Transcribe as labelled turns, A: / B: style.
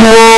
A: Whoa!